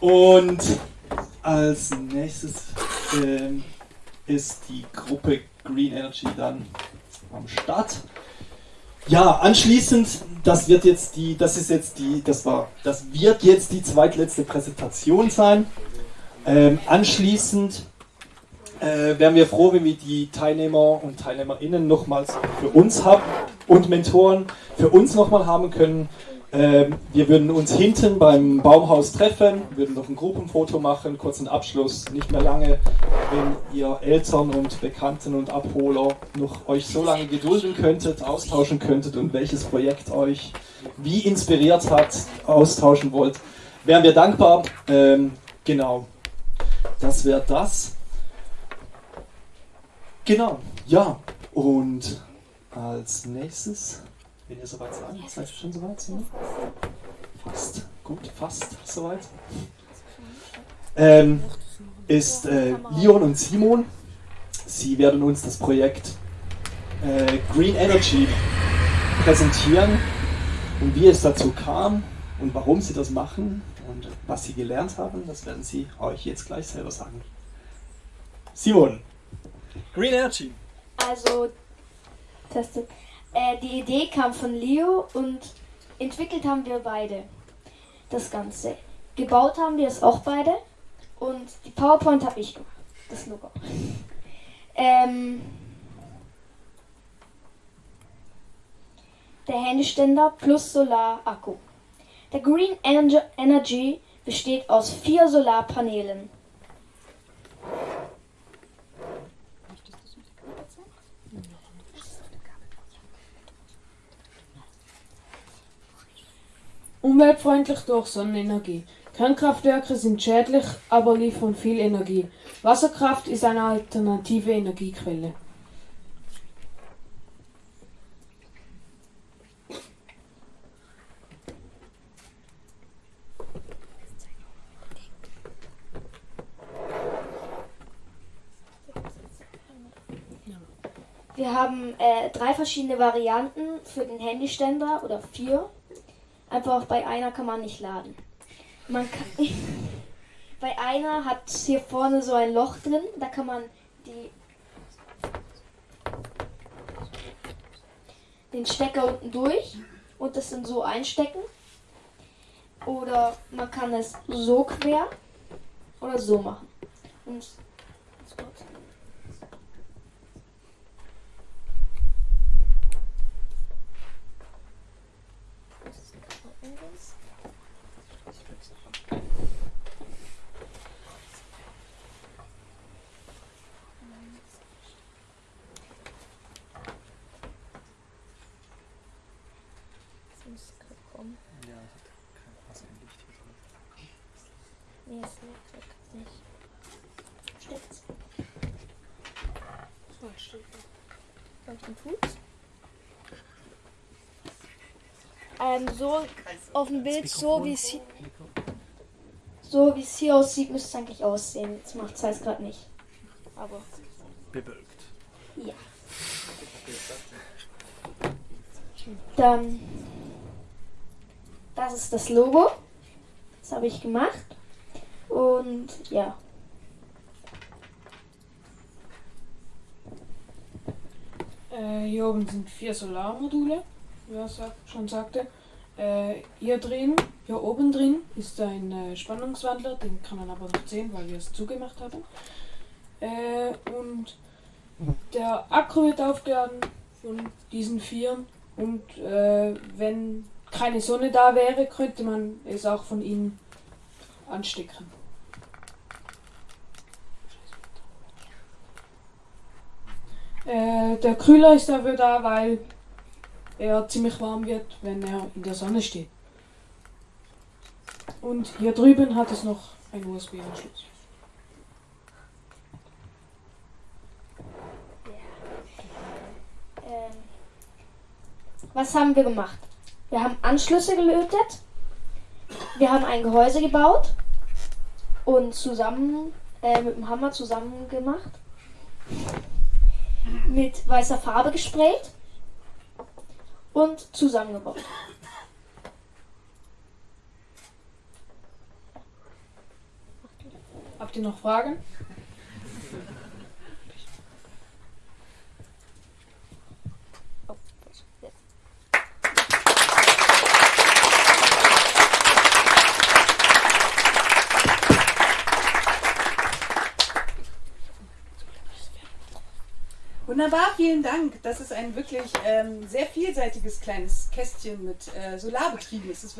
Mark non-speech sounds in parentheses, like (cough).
Und als nächstes ähm, ist die Gruppe Green Energy dann am Start. Ja, anschließend, das wird jetzt die, das ist jetzt die, das war, das wird jetzt die zweitletzte Präsentation sein. Ähm, anschließend äh, wären wir froh, wenn wir die Teilnehmer und TeilnehmerInnen nochmals für uns haben und Mentoren für uns nochmal haben können. Ähm, wir würden uns hinten beim Baumhaus treffen, würden noch ein Gruppenfoto machen, kurzen Abschluss, nicht mehr lange. Wenn ihr Eltern und Bekannten und Abholer noch euch so lange gedulden könntet, austauschen könntet und welches Projekt euch wie inspiriert hat, austauschen wollt, wären wir dankbar. Ähm, genau, das wäre das. Genau, ja. Und als nächstes wenn ihr soweit seid. Seid ihr schon soweit? So? Fast. Gut, fast soweit. Ähm, ist äh, Leon und Simon. Sie werden uns das Projekt äh, Green Energy präsentieren und wie es dazu kam und warum sie das machen und was sie gelernt haben, das werden sie euch jetzt gleich selber sagen. Simon. Green Energy. Also, testet. Äh, die Idee kam von Leo und entwickelt haben wir beide das Ganze. Gebaut haben wir es auch beide und die PowerPoint habe ich gemacht, das Logo. Ähm, der Handyständer plus Solarakku. Der Green Energy besteht aus vier Solarpanelen. Umweltfreundlich durch Sonnenenergie. Kernkraftwerke sind schädlich, aber liefern viel Energie. Wasserkraft ist eine alternative Energiequelle. Wir haben äh, drei verschiedene Varianten für den Handyständer oder vier. Einfach bei einer kann man nicht laden. Man kann, (laughs) bei einer hat hier vorne so ein Loch drin, da kann man die den Stecker unten durch und das dann so einstecken. Oder man kann es so quer oder so machen. Und Nee, es wirkt nicht. Stimmt's? Oh, stimmt. Leuchten tut's? Ähm, so auf dem Bild, so wie es hier, so wie es hier aussieht, müsste es eigentlich aussehen. Jetzt macht es halt gerade nicht. Aber. Bewölkt. Ja. Dann. Das ist das Logo. Das habe ich gemacht. Und ja. Äh, hier oben sind vier Solarmodule, wie er schon sagte. Äh, hier drin, hier oben drin ist ein äh, Spannungswandler, den kann man aber nicht sehen, weil wir es zugemacht haben. Äh, und der Akku wird aufgeladen von diesen vier und äh, wenn keine Sonne da wäre, könnte man es auch von ihnen anstecken. Äh, der Kühler ist dafür da, weil er ziemlich warm wird, wenn er in der Sonne steht. Und hier drüben hat es noch einen USB-Anschluss. Ähm, was haben wir gemacht? Wir haben Anschlüsse gelötet, wir haben ein Gehäuse gebaut und zusammen äh, mit dem Hammer zusammen gemacht mit weißer Farbe gesprayt und zusammengebaut. Habt ihr noch Fragen? Wunderbar, vielen Dank. Das ist ein wirklich ähm, sehr vielseitiges kleines Kästchen mit äh, Solarbetrieben.